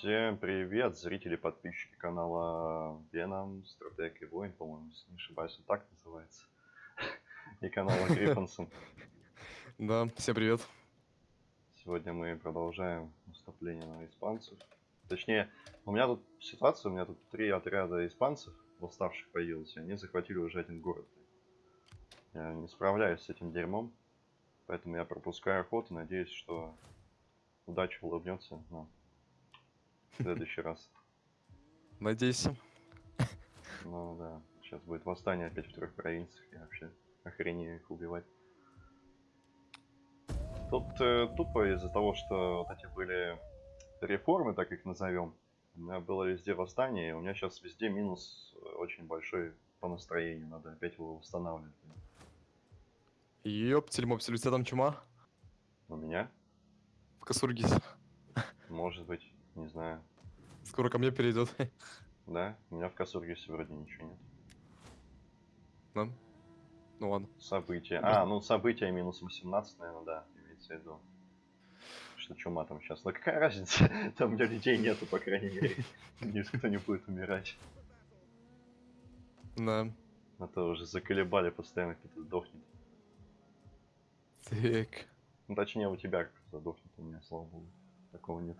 Всем привет, зрители, подписчики канала Веном, Стратег и Воин, по-моему, если не ошибаюсь, он так называется. И канала Гриффонсон. Да, всем привет. Сегодня мы продолжаем наступление на испанцев. Точнее, у меня тут ситуация, у меня тут три отряда испанцев, восставших появилось, и они захватили уже один город. Я не справляюсь с этим дерьмом, поэтому я пропускаю охоту, надеюсь, что удача улыбнется нам в следующий раз. Надейся. Ну да, сейчас будет восстание опять в трех провинциях, я вообще охренею их убивать. Тут э, тупо из-за того, что вот эти были реформы, так их назовем, у меня было везде восстание, и у меня сейчас везде минус э, очень большой по настроению, надо опять его восстанавливать. Ёптель, мопсель, у тебя там чума? У меня? В Касургисе. Может быть, не знаю. Скоро ко мне перейдет. Да? У меня в Касургисе вроде ничего нет. Да? Ну ладно. События. А, ну события минус 18, наверное, да, имеется в виду. Что чума там сейчас. Но какая разница? Там у меня людей нету, по крайней мере. Никто не будет умирать. Да. А то уже заколебали постоянно, кто-то сдохнет. Так. Ну, точнее, у тебя кто-то сдохнет, у меня, слава богу. Такого нет.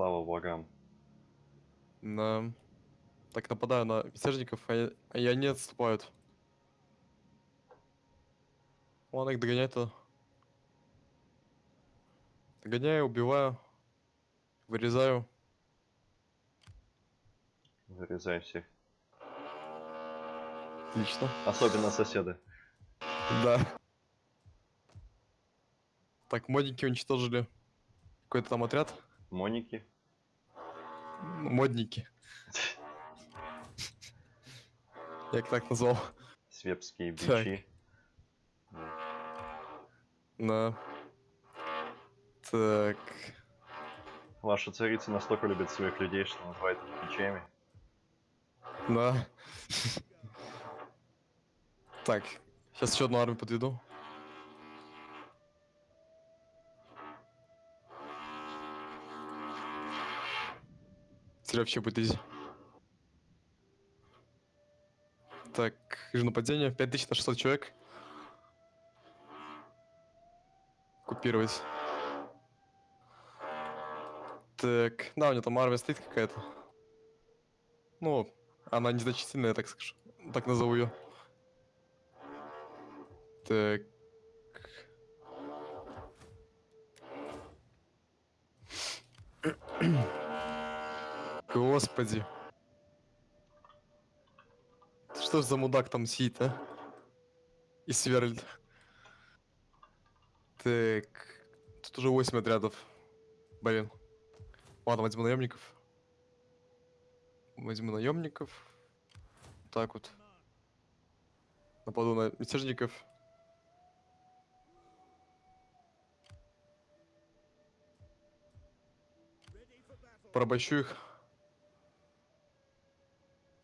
Слава богам. Да. Так, нападаю на мятежников, а, я- а они отступают. Ладно, их догонять-то. Догоняю, убиваю. Вырезаю. Вырезай всех. Отлично. Особенно соседы. Да. Так, модники уничтожили. Какой-то там отряд. Моники. Модники. Я их так назвал. Свепские бичи. Да. Так. Ваша царица настолько любит своих людей, что называет их бичами. Да. Так. Сейчас еще одну армию подведу. Теперь вообще будет изи. Так, вижу нападение. 5600 человек. Купировать. Так, да, у него там армия стоит какая-то. Ну, она незначительная, так скажу. Так назову ее. Так. Господи. Что ж за мудак там сидит, а? И сверлит. Так. Тут уже 8 отрядов. Блин. Ладно, возьму наемников. Возьму наемников. Так вот. Нападу на мятежников. Порабощу их.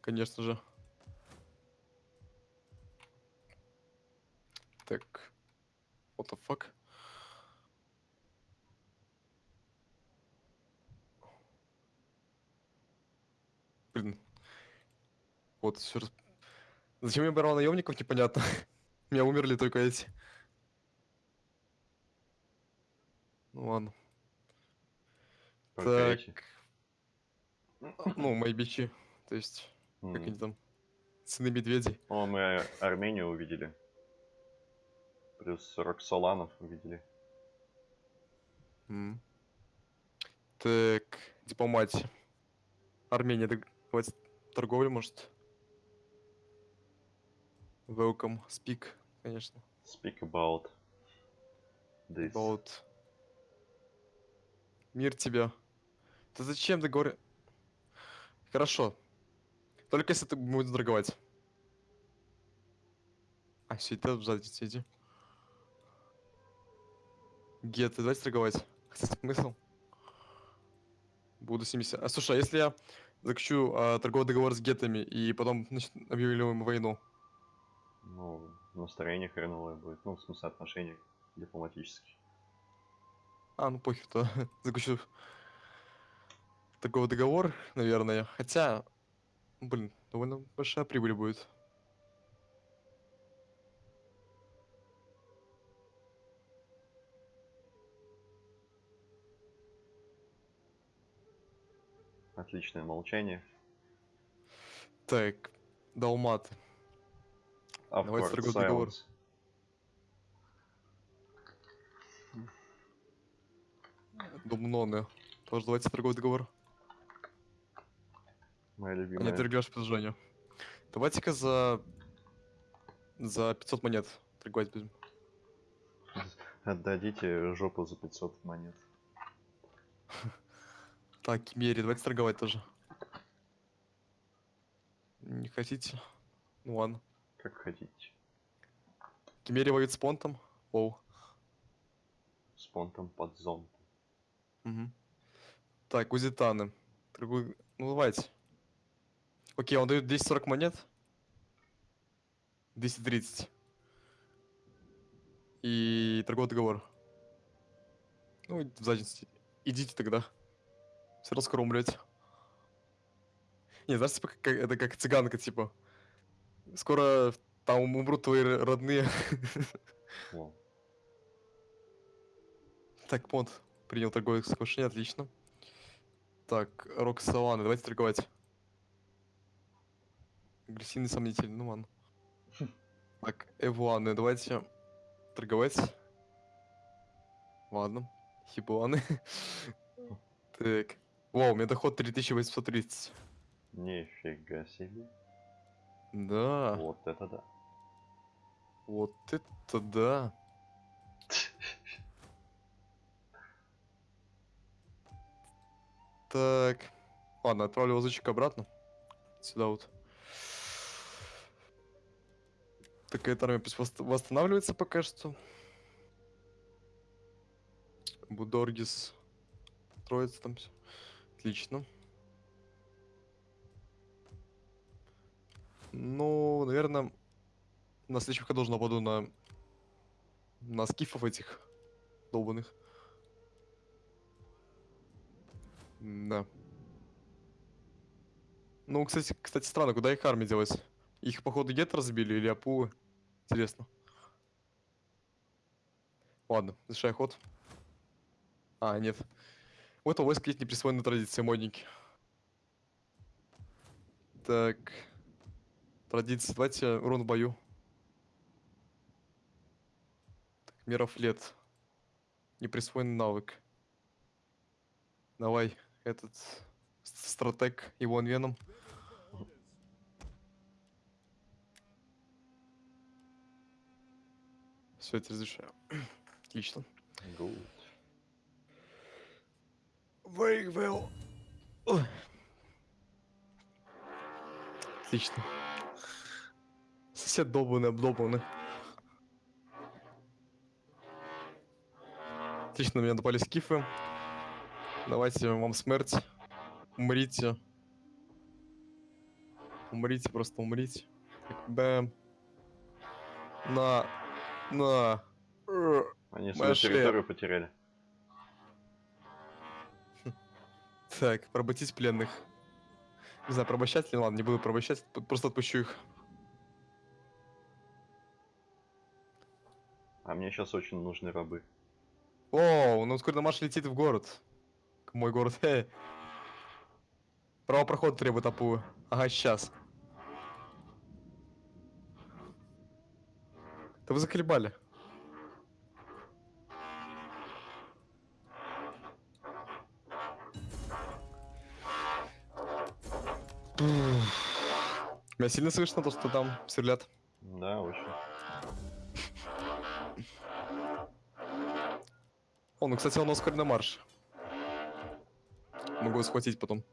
Конечно же. Так. What the fuck? Блин. Вот, все раз... Зачем я брал наемников, непонятно. У меня умерли только эти. Ну ладно. Только так. эти. Ну, мои бичи. То есть, как М. они там? Сыны медведей. О, мы Армению увидели. Плюс 40 соланов увидели. М. Так, дипломатия. Армения, давайте торговля, может. Welcome, speak, конечно. Speak about this. About... Мир тебе. Да зачем ты говоришь? Хорошо. Только если ты будешь торговать. А, ты сзади сиди. Гет, ты давайте торговать. Хотя смысл? Буду 70. А слушай, а если я заключу а, торговый договор с гетами и потом значит, объявлю им войну? Ну, настроение хреновое будет. Ну, в смысле отношения дипломатические. А, ну похер, то заключу такой договор, наверное. Хотя, блин, довольно большая прибыль будет. Отличное молчание. Так, Далмат. Давайте Awkward торговый договор. Думноны. Тоже давайте торговый договор. Моя А не любимая. торгаш предложение. Давайте-ка за... За 500 монет торговать будем. Отдадите жопу за 500 монет. Так, Кимери, давайте торговать тоже. Не хотите? Ну ладно. Как хотите. Кимери воюет с понтом. Оу. С понтом под зонтом. Мгм. Так, узитаны. Торгуй... Ну давайте. Окей, он дает 240 монет. 230. И торговый договор. Ну, в заднице. Идите тогда. Все равно скоро умрете. Не, знаешь, типа, как- это как цыганка, типа. Скоро там умрут твои родные. Так, понт принял торговое соглашение, отлично. Так, Рок Саванны, давайте торговать. Агрессивный сомнитель, ну ладно. Так, Эвуаны, давайте торговать. Ладно, Хибуаны. Так. Вау, у меня доход 3830. Нифига себе. Да, Вот это да. вот это да. Так. Ладно, отправлю лазучик обратно. Сюда вот. Так, эта армия восстанавливается пока что. Будоргис. Троица там все. Отлично. Ну, наверное, на следующем ходу уже нападу на... На скифов этих долбанных. Да. Ну, кстати, кстати, странно, куда их армия делась? Их, походу, гет разбили или апулы? Интересно. Ладно, завершай ход. А, нет. У этого войска есть неприсвоенные традиции, модники. Так. Традиции. Давайте урон в бою. Так, мера флет. Неприсвоенный навык. Давай, этот стратег Иван Веном. Все, это разрешаю. Отлично. Good. Very well. Отлично. Сосед долбанный, обдолбанный. Отлично, на меня напали скифы. Давайте вам смерть. Умрите. Умрите, просто умрите. Бэм. На. На. Они свою шея. территорию потеряли. Так, поработить пленных. Не знаю, порабощать ли? Ладно, не буду порабощать, п- просто отпущу их. А мне сейчас очень нужны рабы. О, ну скоро Маш летит в город. К Мой город. Эй. Право прохода требует Апу. Ага, сейчас. Да вы заколебали. Меня сильно слышно, то, что там сверлят. Да, очень. О, ну, кстати, он ускоренный марш. Могу схватить потом.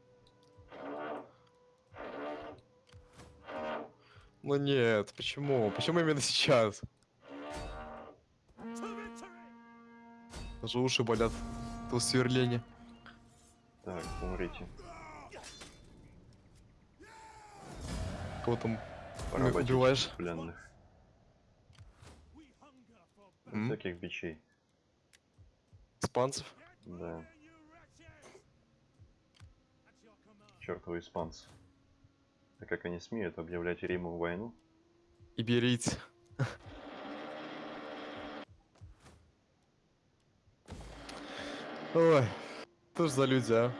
Ну нет, почему? Почему именно сейчас? Даже уши болят. То сверление. Так, умрите. Кого там Поработить убиваешь? пленных. М? Всяких бичей. Испанцев. Да. Чертовы испанцы. Так как они смеют объявлять Риму войну? Иберийцы. Ой, что ж за люди, а?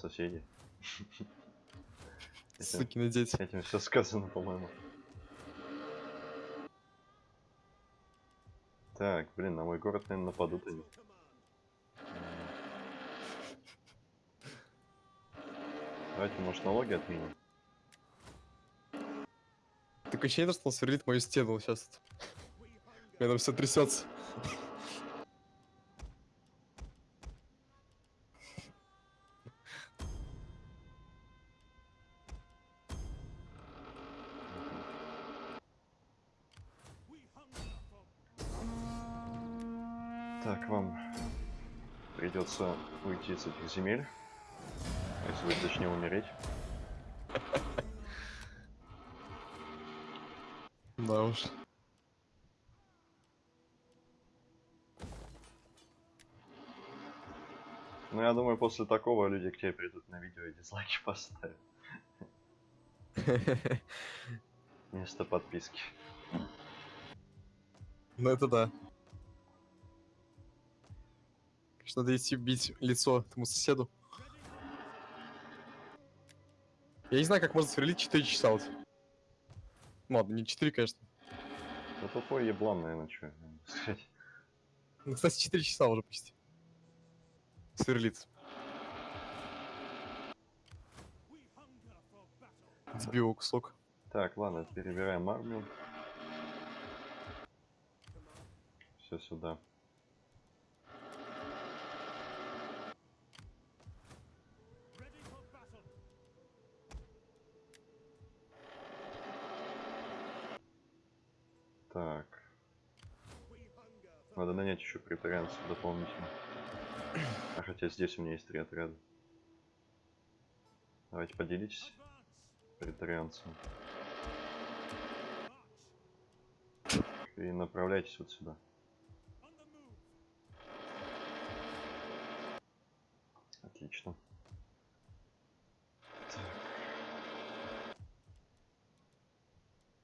Соседи. Сукины дети. этим все сказано, по-моему. Так, блин, на мой город, наверное, нападут они. Давайте, может, налоги отменим? Такое ощущение, что он сверлит мою стену сейчас. У меня там все трясется. Придется уйти с этих земель. Если вы точнее умереть. Да уж. Ну, я думаю, после такого люди к тебе придут на видео и дизлайки поставят. Вместо подписки. Ну это да. Конечно, надо идти бить лицо этому соседу. Я не знаю, как можно сверлить 4 часа вот. Ну ладно, не 4, конечно. Да тупой еблан, наверное, что сказать. Ну, кстати, 4 часа уже почти. Сверлит. Сбил кусок. Так, ладно, перебираем армию. Все сюда. Так. Надо нанять еще претарианцев дополнительно. А хотя здесь у меня есть три отряда. Давайте поделитесь претарианцем. И направляйтесь вот сюда. Отлично.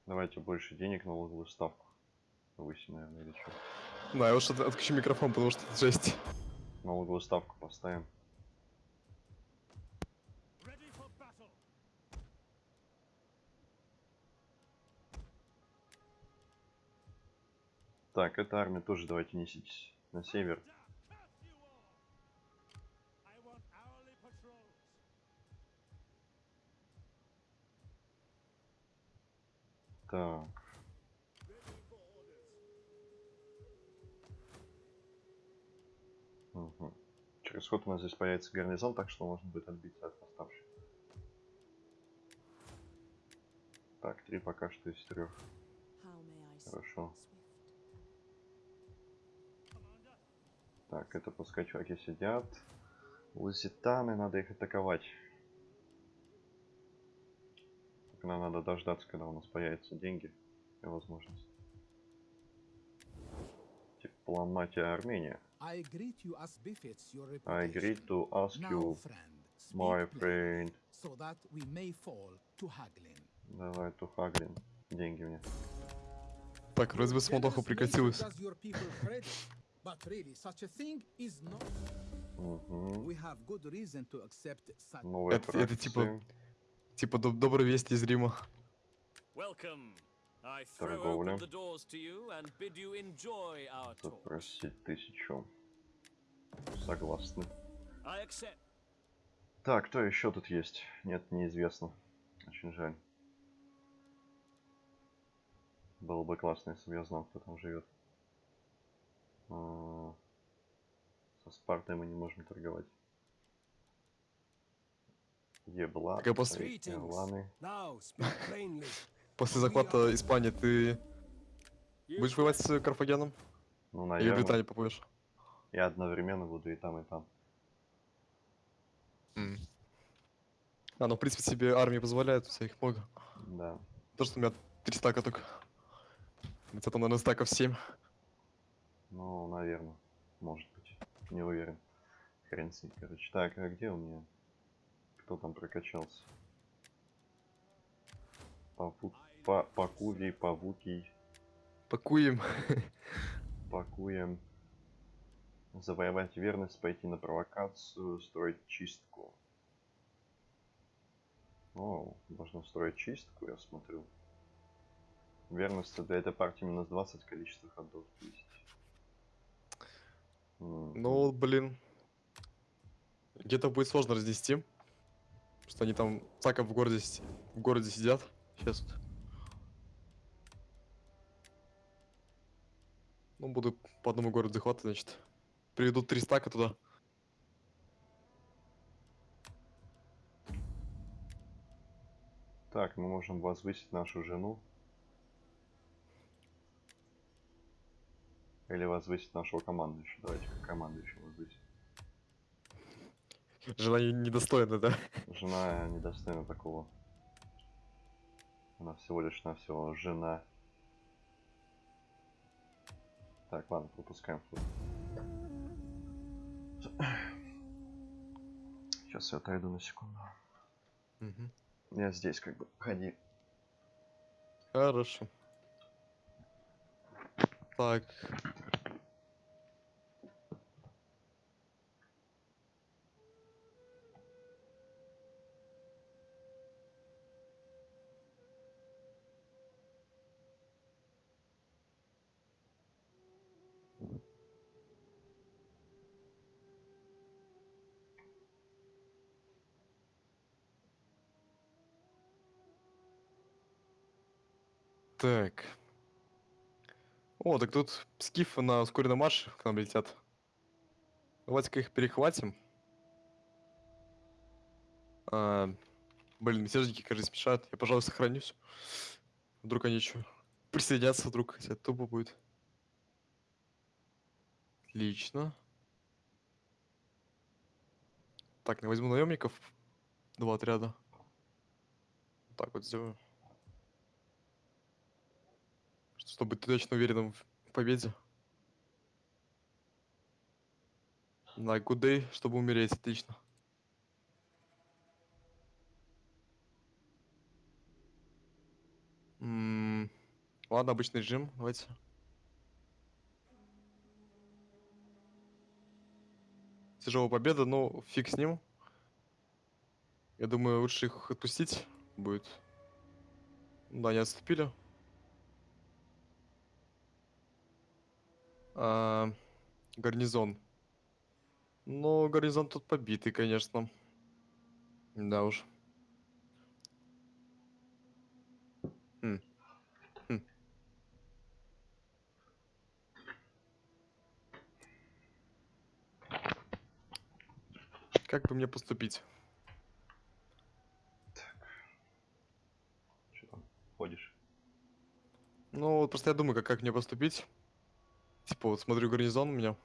Давайте больше денег на налоговую ставку. Повысим, наверное, или что. Да, я уж от- отключу микрофон, потому что это жесть. Налоговую ставку поставим. Так, эта армия тоже давайте неситесь на север. Так. Мгм. Через ход у нас здесь появится гарнизон, так что можно будет отбиться от восставших. Так, три пока что из трех. Хорошо. Так, это пускай чуваки сидят. Лузитаны, надо их атаковать. Только нам надо дождаться, когда у нас появятся деньги и возможность. Дипломатия Армения. I greet you as befits your I agree reputation. to ask Now, you, my friend. so that we may fall to haggling. Давай, Тухаглин. Деньги мне. Так, смолдоха generous прекратилась. Угу. To Это- это типа-. Типа доб- добрые вести из Рима. Торговля. Запросить тысячу. Согласны. Так, кто еще тут есть? Нет, неизвестно. Очень жаль. Было бы классно, если бы я знал, кто там живет. А, Со Спартой мы не можем торговать. Ебла, Так после- plainly. После захвата Испании ты будешь воевать с Карфагеном? Ну, Или наверное. Британию попоешь? Я одновременно буду и там, и там. А, ну в принципе тебе армии позволяют, у тебя их много. Да. То, что у меня три стака только. У тебя там, наверное, стаков 7. Ну, наверное. Может быть. Не уверен. Хрен с ним, короче. Так, а где у меня? Кто там прокачался? Павук, па, Пакувий, Павукий, Пакуем. Пакуем. Завоевать верность, пойти на провокацию, строить чистку. О, можно строить чистку, я смотрю. Верность для этой партии минус 20, количество ходов 10. М, Ну, блин. Где-то будет сложно разнести. Что они там цаков в городе, в городе сидят. Сейчас. Ну, буду по одному городу захватывать, значит. Приведут три стака туда. Так, мы можем возвысить нашу жену. Или возвысить нашего командующего. Давайте командующего возвысить. Жена не- недостойна, да? Жена недостойна такого. Она всего лишь навсего жена. Так, ладно, пропускаем флот. Сейчас я отойду на секунду. Мгм. Я здесь как бы. Ходи. Хорошо. Так. Так. О, так тут скифы на ускоренном марше к нам летят. Давайте-ка их перехватим. А, блин, мятежники, кажется, мешают. Я, пожалуй, сохранюсь. Вдруг они что? Присоединятся вдруг, хотя тупо будет. Отлично. Так, я возьму наемников. Два отряда. Так вот сделаю. Чтобы быть точно уверенным в победе. На day, чтобы умереть, отлично. Ладно, обычный режим, давайте. Тяжелая победа, но фиг с ним. Я думаю, лучше их отпустить будет. Да, они отступили. А, гарнизон. Ну, гарнизон тут побитый, конечно. Да уж. Хм. Хм. Как бы мне поступить? Ходишь? Ну, вот просто я думаю, как, как мне поступить. Типа, вот смотрю гарнизон у меня.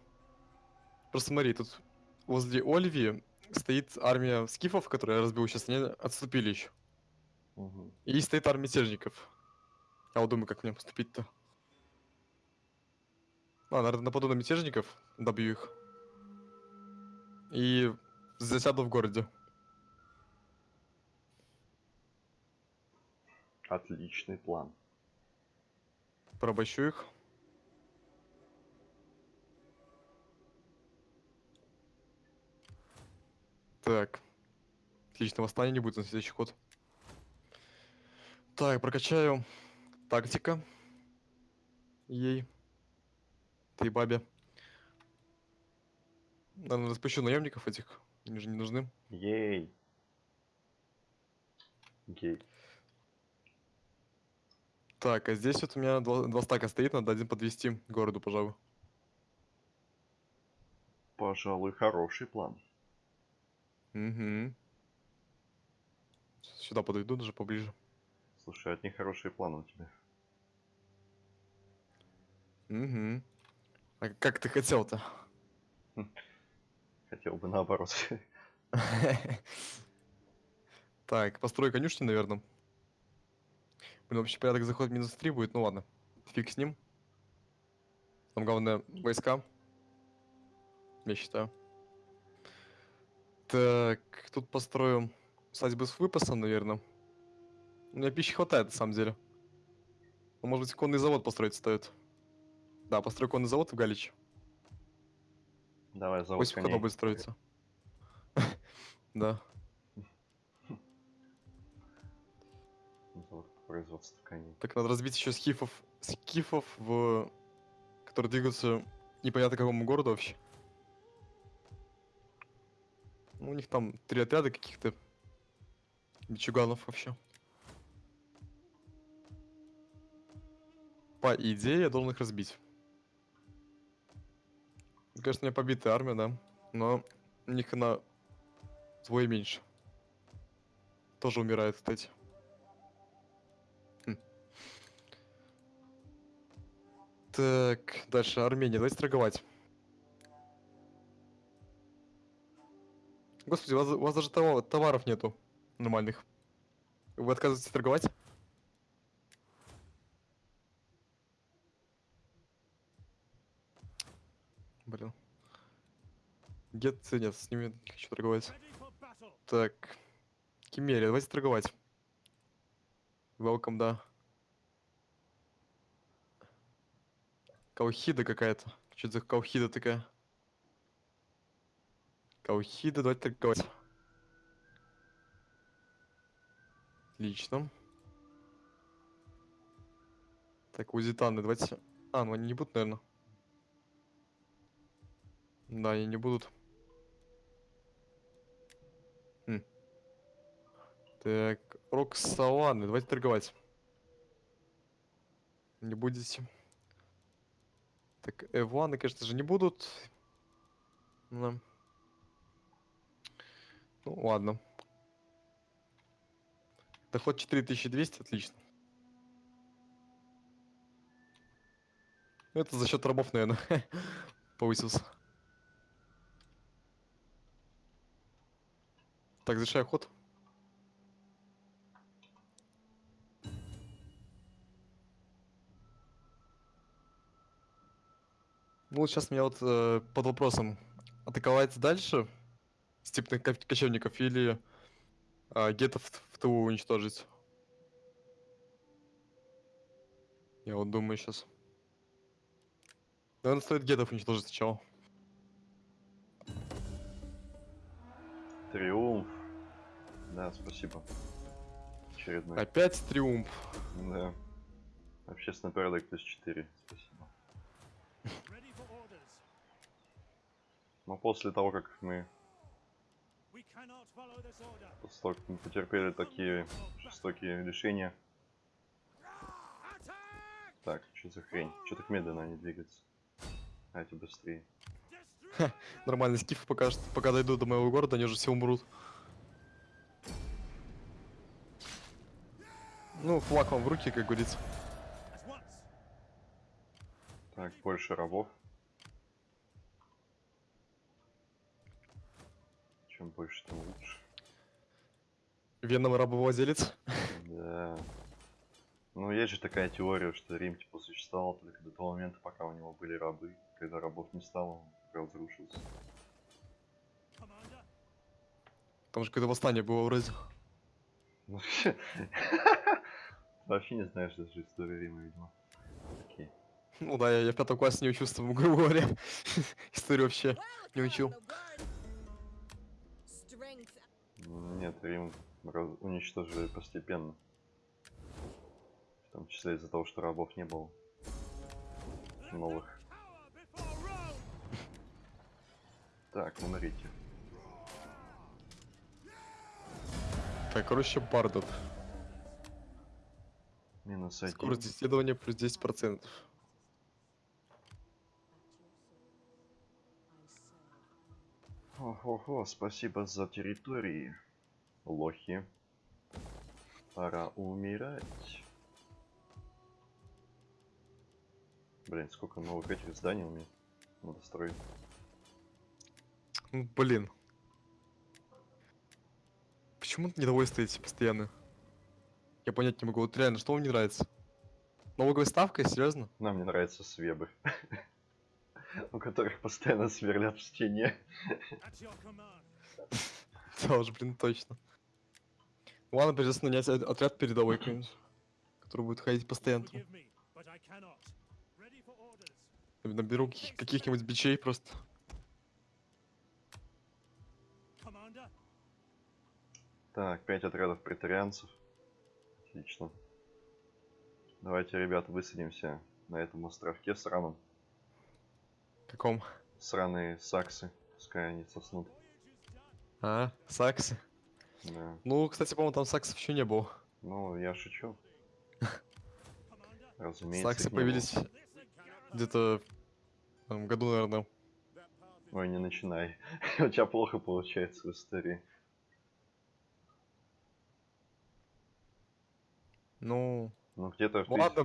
Просто смотри, тут возле Ольви стоит армия скифов, которые я разбил сейчас, они отступили еще. Мгм. И стоит армия мятежников. Я вот думаю, как мне поступить-то. А, наверное, нападу на мятежников, добью их. И засяду в городе. Отличный план. Порабощу их. Так. Отлично, восстания не будет на следующий ход. Так, прокачаю тактика. Ей. Ты бабе. Наверное, распущу наемников этих. Они же не нужны. Ей. Гей. Так, а здесь вот у меня два, два стака стоит, надо один подвести городу, пожалуй. Пожалуй, хороший план. Угу. Сюда подойду даже поближе. Слушай, от них хорошие планы у тебя. Угу. А как ты хотел-то? Хотел бы наоборот. Так, построй конюшни, наверное. Блин, вообще порядок заход минус 3 будет, ну ладно. Фиг с ним. Там главное войска. я считаю. Так, тут построим усадьбы с выпасом, наверное. У меня пищи хватает, на самом деле. Ну, может быть, конный завод построить стоит. Да, построй конный завод в Галич. Давай завод Пусть коней. будет строиться. Да. Завод по производству коней. Так надо разбить еще скифов, скифов в... которые двигаются непонятно к какому городу вообще. Ну, у них там три отряда каких-то бичуганов вообще. По идее, я должен их разбить. Конечно, у меня побитая армия, да. Но у них она вдвое меньше. Тоже умирает, кстати. Хм. Так, дальше Армения. Давайте торговать. Господи, у вас, у вас даже товар- товаров нету нормальных. Вы отказываетесь торговать? Блин. Гет, нет, с ними не хочу торговать. Так. Кимерия, давайте торговать. Welcome, да. Каухида какая-то. Что за каухида такая? Каухида, давайте торговать. Отлично. Так, узитаны, давайте... А, ну они не будут, наверное. Да, они не будут. Хм. Так, Роксаланы, давайте торговать. Не будете. Так, Эваны, конечно же, не будут. Да. Ну, ладно. Доход 4200, отлично. Это за счет рабов, наверное, повысился. Так, завершай ход. Ну, сейчас меня вот э, под вопросом, атаковать дальше степных ко- кочевников или а, гетов в ТУ уничтожить? Я вот думаю сейчас. Наверное, стоит гетов уничтожить сначала. Триумф. Да, спасибо. Очередной. Опять триумф. Да. Общественный порядок плюс 4. Спасибо. Ready for orders. Но после того, как мы We cannot follow this order. После мы потерпели такие жестокие решения. Так, что за хрень? Что так медленно они двигаются? А эти быстрее. Destroy! Нормально, скифы пока, что- пока дойдут до моего города, они уже все умрут. Ну, флаг вам в руки, как говорится. Так, больше рабов. Чем больше, тем лучше. Веном рабовладелец. Да. Ну, есть же такая теория, что Рим, типа, существовал только до того момента, пока у него были рабы. Когда рабов не стало, он разрушился. Там же какое-то восстание было вроде. Ну, Вообще не знаешь даже историю Рима, видимо. Окей. Ну да, я, я в пятом классе не учился, грубо говоря. Историю вообще не учил. Нет, Рим уничтожили постепенно. В том числе из-за того, что рабов не было. Новых. Так, умрите. Так, короче, бардот. Минус один. Скорость исследования плюс 10%. Ого-го, спасибо за территории. Лохи. Пора умирать. Блин, сколько новых этих зданий у меня надо строить. Ну, блин. Почему недовольны стоите постоянно? Я понять не могу. Вот реально, что вам не нравится? Налоговая ставка? Серьезно? Нам не нравятся свебы. у которых постоянно сверлят в стене. Тоже, блин, точно. Ладно, придется нанять отряд передовой какой-нибудь, который будет ходить постоянно. Наберу каких- каких-нибудь бичей просто. Так, пять отрядов претарианцев. Отлично. Давайте, ребята, высадимся на этом островке сраном. Каком? Сраные саксы. Пускай они соснут. А, саксы. Да. Ну, кстати, по-моему, там саксов еще не было. Ну, я шучу. Разумеется. Саксы появились где-то в году, наверное. Ой, не начинай. У тебя плохо получается в истории. Ну, Ну, где-то ну тысяч- ладно,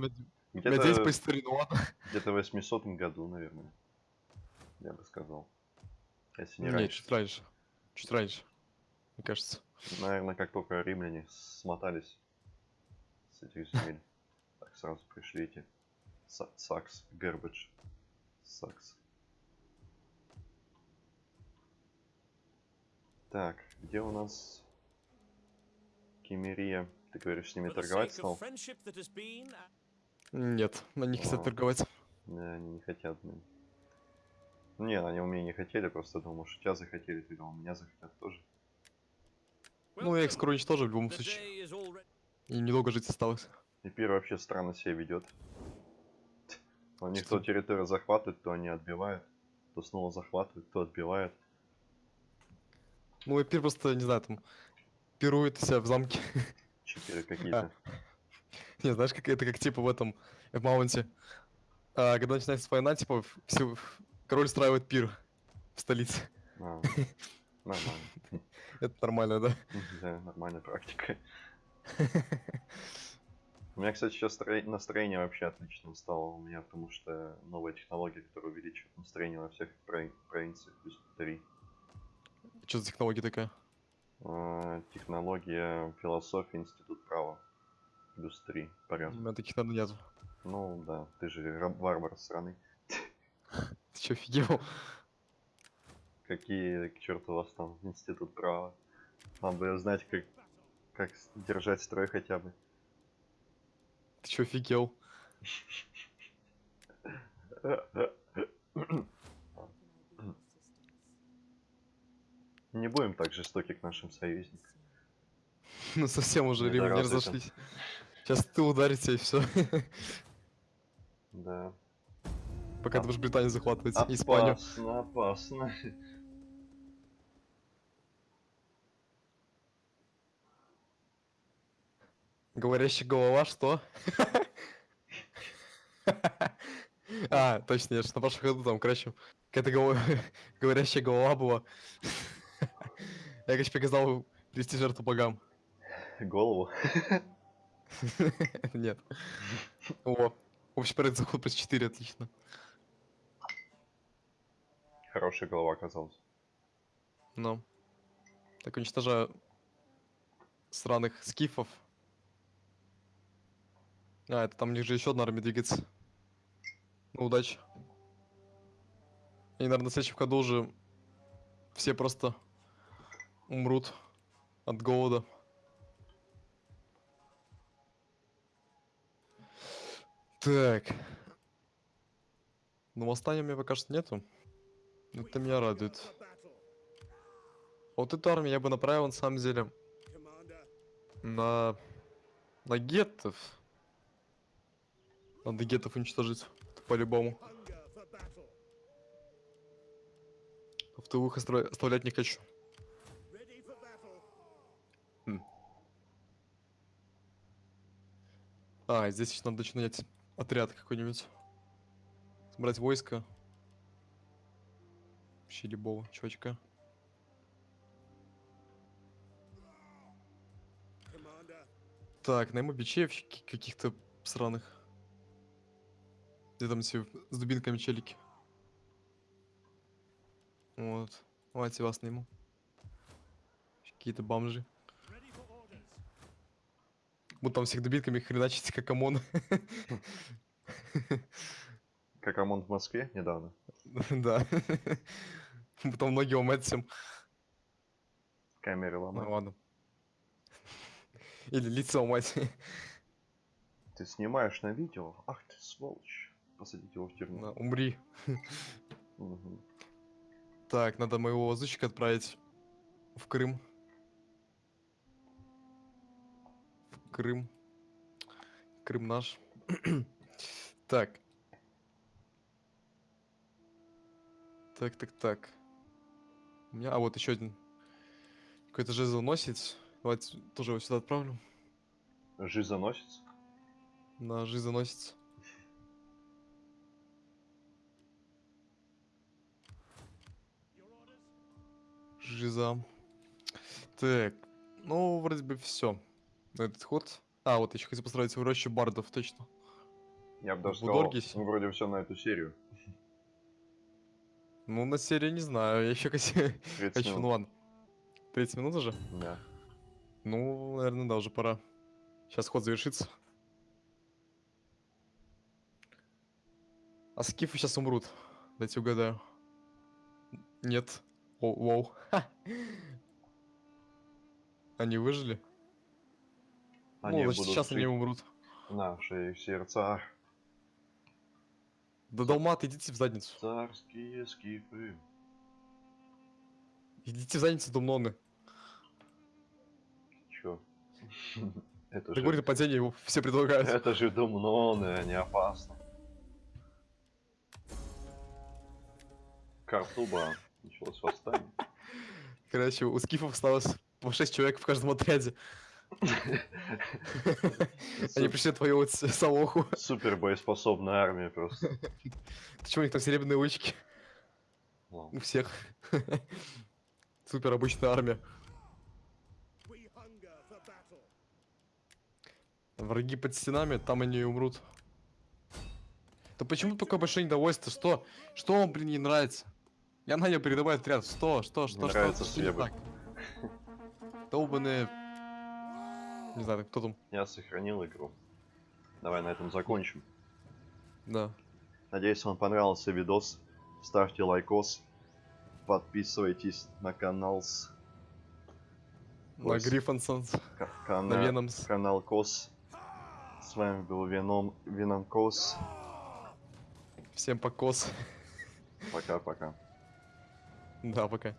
где-то, ну где-то в 800 году, наверное. Я бы сказал. Если не Нет, раньше. чуть раньше. Чуть раньше, мне кажется. Наверное, как только римляне смотались с этих земель. Так сразу пришли эти Са- Сакс, Гербидж. Сакс. Так, где у нас Кемерия? Ты говоришь, с ними торговать стал? been, Нет, на них хотят торговать. Да, они не хотят, блин. Не, они у меня не хотели, просто думал, что тебя захотели, ты думал, меня захотят тоже. Ну, welcome. скоро уничтожу в любом случае. И недолго жить осталось. И Пир вообще странно себя ведет. У них то территорию захватывают, то они отбивают, то снова захватывают, то отбивают. Ну, Эпир просто, не знаю, там, пирует себя в замке. Читеры какие-то. Не, знаешь, как это как типа в этом, в Маунте. А, когда начинается война, типа, все, король устраивает пир в столице. А, Нормально. Это нормально, да? Да, нормальная практика. У меня, кстати, сейчас стро- настроение вообще отлично стало у меня, потому что новая технология, которая увеличивает настроение во всех прови- провинциях, плюс 3. Что за технология такая? А, Технология философии, институт права. Плюс 3 У порядка. меня таких надо нету. Ну да, ты же варвар страны. Чё, офигел? Какие к черту у вас там институт права? Вам бы знать, как, как держать строй хотя бы. Ты чё, офигел? Не будем так жестоки к нашим союзникам. Ну, совсем уже этим. разошлись. Сейчас ты ударите и все. Да. Пока ты будешь Британию захватывать. Испанию. Опасно, опасно. Говорящая голова, что? А, точно, я же на прошлом году там, короче, какая-то говорящая голова была. Я, короче, приказал привести жертву богам. Голову. Нет. О, общий порядок заход плюс 4, отлично. Хорошая голова оказалась. Ну. Так, уничтожаю сраных скифов. А, это там у них же еще одна армия двигается. Ну, удачи. И, наверное, в следующем году уже все просто умрут от голода. Так. Ну, восстания у меня пока что нету. Это меня радует. Вот эту армию я бы направил, на самом деле, на... на геттов. Надо геттов уничтожить, по-любому. В тылых оставлять не хочу. М. А, здесь еще надо нанять отряд какой-нибудь. Собрать войско. Вообще любого чувачка. Так, найму бичей каких-то сраных. Где там все с дубинками челики. Вот. Давайте вас найму. Какие-то бомжи. orders. Будут там всех дубинками хреначить, как ОМОН. Как ОМОН в Москве недавно. Да. Потом ноги ломать всем. Камеры Ну ломать. ладно. Или лицо ломать. Ты снимаешь на видео? Ах ты сволочь. Посадить его в тюрьму. На, Умри. Мгм. Так, надо моего лазутчика отправить в Крым. В Крым. Крым наш. так. Так, так, так. У меня, а вот еще один. Какой-то жезл носит. Давайте тоже его сюда отправлю. Заносится? На orders? Жиза. Так. Ну, вроде бы все. На этот ход. А, вот еще хотел построить в рощу бардов, точно. Я бы даже сказал, ну, вроде все на эту серию. Ну, на серии не знаю, я еще хочу... 30 хочу, ну ладно. 30 минут уже? Да. Ну, наверное, да, уже пора. Сейчас ход завершится. А скифы сейчас умрут. Дайте угадаю. Нет. О, воу. Ха. Они выжили? Они ну, значит, сейчас они жить умрут. в наших сердцах. Да долмат, идите в задницу. Царские скифы. Идите в задницу, домноны. Чё? Это Да же... говорит, нападение его все предлагают. Это же Думноны, они опасны. Картуба. Началось восстание. Короче, у скифов осталось по 6 человек в каждом отряде. Они пришли отвоевывать с- Салоху. Супер боеспособная армия просто. Чего, у них там серебряные? Ладно. У всех. Супер обычная армия. Враги под стенами, там они и умрут. Да почему такое большое недовольство? Что? Что вам, блин, не нравится? Я нанял передовой отряд. Что? Что? Что? Что? нравится Что не? Долбаные... Не знаю, кто там. Я сохранил игру. Давай на этом закончим. Да. Надеюсь, вам понравился видос. Ставьте лайкос. Подписывайтесь на канал с На Ой, с- Гриффонсонс. ка- На Веномс. канал Кос. С вами был Веном Веном Кос. Всем покос. Пока-пока. Да, пока.